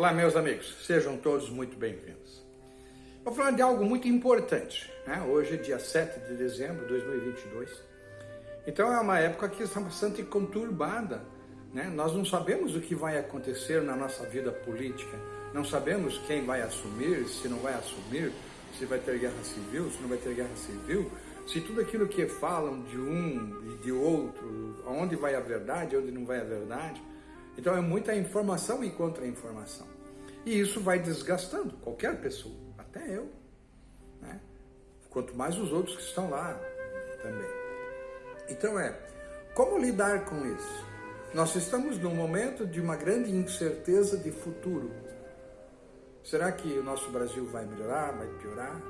Olá, meus amigos, sejam todos muito bem-vindos. Vou falar de algo muito importante. Né? Hoje é dia 7 de dezembro de 2022. Então é uma época que está bastante conturbada. Né? Nós não sabemos o que vai acontecer na nossa vida política, não sabemos quem vai assumir, se não vai assumir, se vai ter guerra civil, se não vai ter guerra civil, se tudo aquilo que falam de um e de outro, onde vai a verdade, onde não vai a verdade. Então é muita informação e contra-informação. E isso vai desgastando qualquer pessoa, até eu. Né? Quanto mais os outros que estão lá também. Então é, como lidar com isso? Nós estamos num momento de uma grande incerteza de futuro. Será que o nosso Brasil vai melhorar, vai piorar?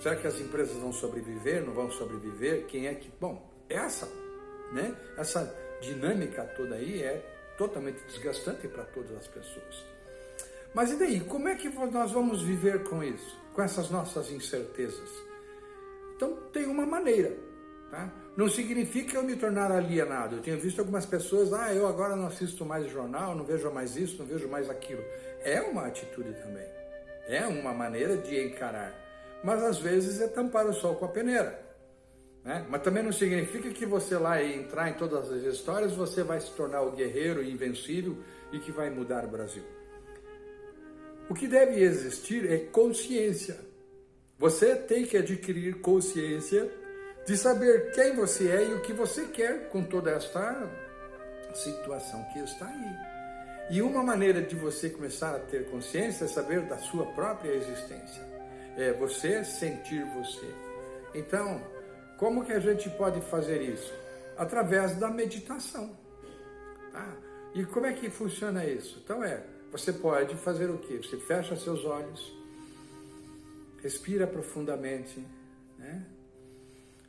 Será que as empresas vão sobreviver, não vão sobreviver? Quem é que... Bom, essa, né? Essa dinâmica toda aí é totalmente desgastante para todas as pessoas. Mas e daí? Como é que nós vamos viver com isso? Com essas nossas incertezas? Então, tem uma maneira. Tá? Não significa eu me tornar alienado. Eu tenho visto algumas pessoas, ah, eu agora não assisto mais jornal, não vejo mais isso, não vejo mais aquilo. É uma atitude também. É uma maneira de encarar. Mas às vezes é tampar o sol com a peneira. Né? Mas também não significa que você lá entrar em todas as histórias, você vai se tornar o guerreiro invencível e que vai mudar o Brasil. O que deve existir é consciência. Você tem que adquirir consciência de saber quem você é e o que você quer com toda esta situação que está aí. E uma maneira de você começar a ter consciência é saber da sua própria existência. É você sentir você. Então, como que a gente pode fazer isso? Através da meditação. Tá? E como é que funciona isso? Então é, você pode fazer o quê? Você fecha seus olhos, respira profundamente, né?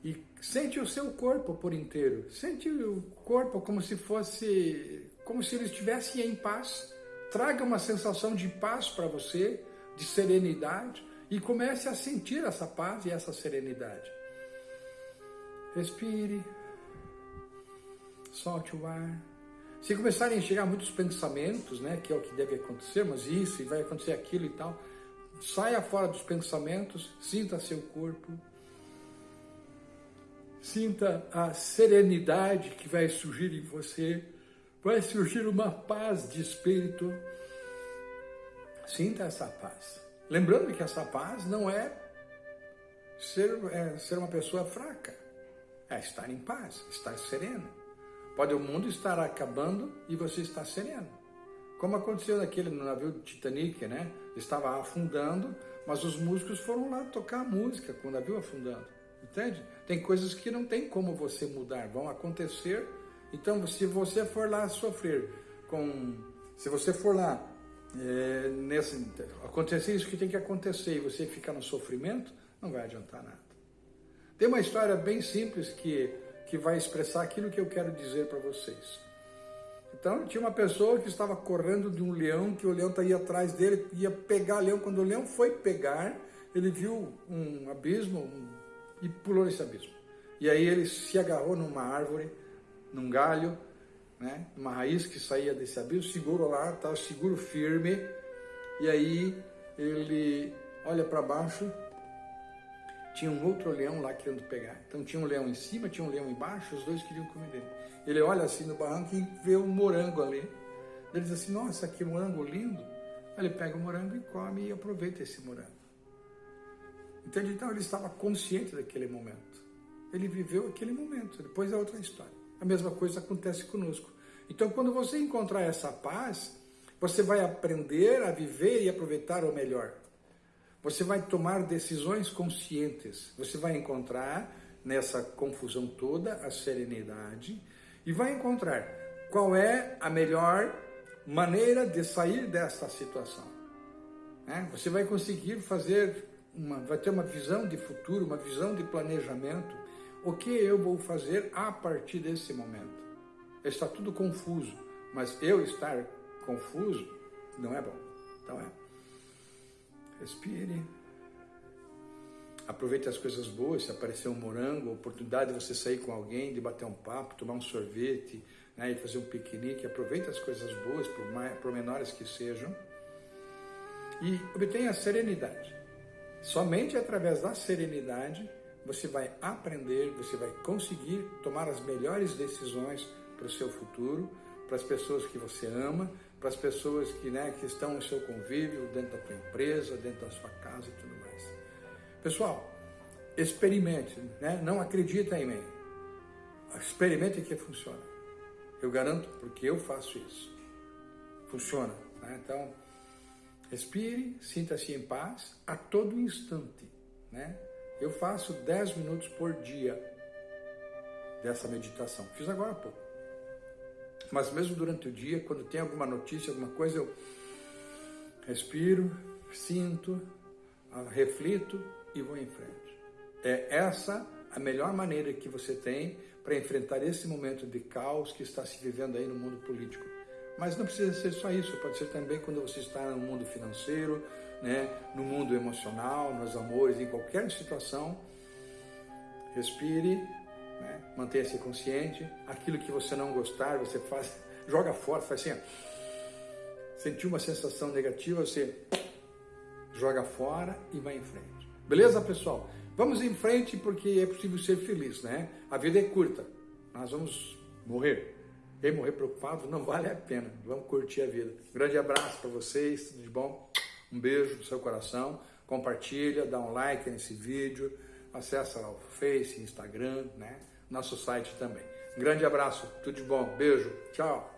E sente o seu corpo por inteiro. Sente o corpo como se fosse, como se ele estivesse em paz. Traga uma sensação de paz para você, de serenidade, e comece a sentir essa paz e essa serenidade. Respire. Solte o ar. Se começarem a chegar muitos pensamentos, né, que é o que deve acontecer, mas isso e vai acontecer aquilo e tal, saia fora dos pensamentos, sinta seu corpo, sinta a serenidade que vai surgir em você, vai surgir uma paz de espírito. Sinta essa paz. Lembrando que essa paz não é ser, é, ser uma pessoa fraca é estar em paz, estar sereno. Pode o mundo estar acabando e você estar sereno. Como aconteceu naquele no navio Titanic, né? Estava afundando, mas os músicos foram lá tocar música com o navio afundando. Entende? Tem coisas que não tem como você mudar, vão acontecer. Então, se você for lá sofrer com... Se você for lá é, nesse, acontecer isso que tem que acontecer e você ficar no sofrimento, não vai adiantar nada. Tem uma história bem simples que, que vai expressar aquilo que eu quero dizer para vocês. Então, tinha uma pessoa que estava correndo de um leão, que o leão ia atrás dele, ia pegar o leão. Quando o leão foi pegar, ele viu um abismo um, e pulou nesse abismo. E aí ele se agarrou numa árvore, num galho, né, uma raiz que saía desse abismo, segurou lá, estava seguro firme, e aí ele olha para baixo tinha um outro leão lá querendo pegar. Então tinha um leão em cima, tinha um leão embaixo, os dois queriam comer dele. Ele olha assim no barranco e vê um morango ali. Ele diz assim, nossa, que morango lindo. Aí ele pega o morango e come e aproveita esse morango. Entende? Então ele estava consciente daquele momento. Ele viveu aquele momento, depois é outra história. A mesma coisa acontece conosco. Então quando você encontrar essa paz, você vai aprender a viver e aproveitar o melhor. Você vai tomar decisões conscientes. Você vai encontrar nessa confusão toda a serenidade e vai encontrar qual é a melhor maneira de sair desta situação. Né? Você vai conseguir fazer, uma, vai ter uma visão de futuro, uma visão de planejamento. O que eu vou fazer a partir desse momento? Está tudo confuso, mas eu estar confuso não é bom. Então é. Respire. Aproveite as coisas boas, se aparecer um morango, a oportunidade de você sair com alguém, de bater um papo, tomar um sorvete, né, e fazer um piquenique. Aproveite as coisas boas, por, mais, por menores que sejam. e obtenha serenidade. Somente através da serenidade você vai aprender, você vai conseguir tomar as melhores decisões para o seu futuro, para as pessoas que você ama, para as pessoas que, né, que estão no seu convívio, dentro da sua empresa, dentro da sua casa e tudo mais. Pessoal, experimente, né? não acredita em mim. Experimente que funciona. Eu garanto, porque eu faço isso. Funciona. Né? Então, respire, sinta-se em paz a todo instante. Né? Eu faço 10 minutos por dia dessa meditação. Fiz agora há pouco. Mas mesmo durante o dia, quando tem alguma notícia, alguma coisa, eu respiro, sinto, reflito e vou em frente. É essa a melhor maneira que você tem para enfrentar esse momento de caos que está se vivendo aí no mundo político. Mas não precisa ser só isso, pode ser também quando você está no mundo financeiro, né, no mundo emocional, nos amores, em qualquer situação. Respire, né, mantenha-se consciente. Aquilo que você não gostar, você faz, joga fora, faz assim. Sentiu uma sensação negativa, você joga fora e vai em frente. Beleza, pessoal? Vamos em frente porque é possível ser feliz, né? A vida é curta. Nós vamos morrer. Quem morrer preocupado não vale a pena. Vamos curtir a vida. Grande abraço para vocês, tudo de bom? Um beijo no seu coração. Compartilha, dá um like nesse vídeo. Acessa o Face, Instagram, né? Nosso site também. Grande abraço, tudo de bom. Beijo. Tchau.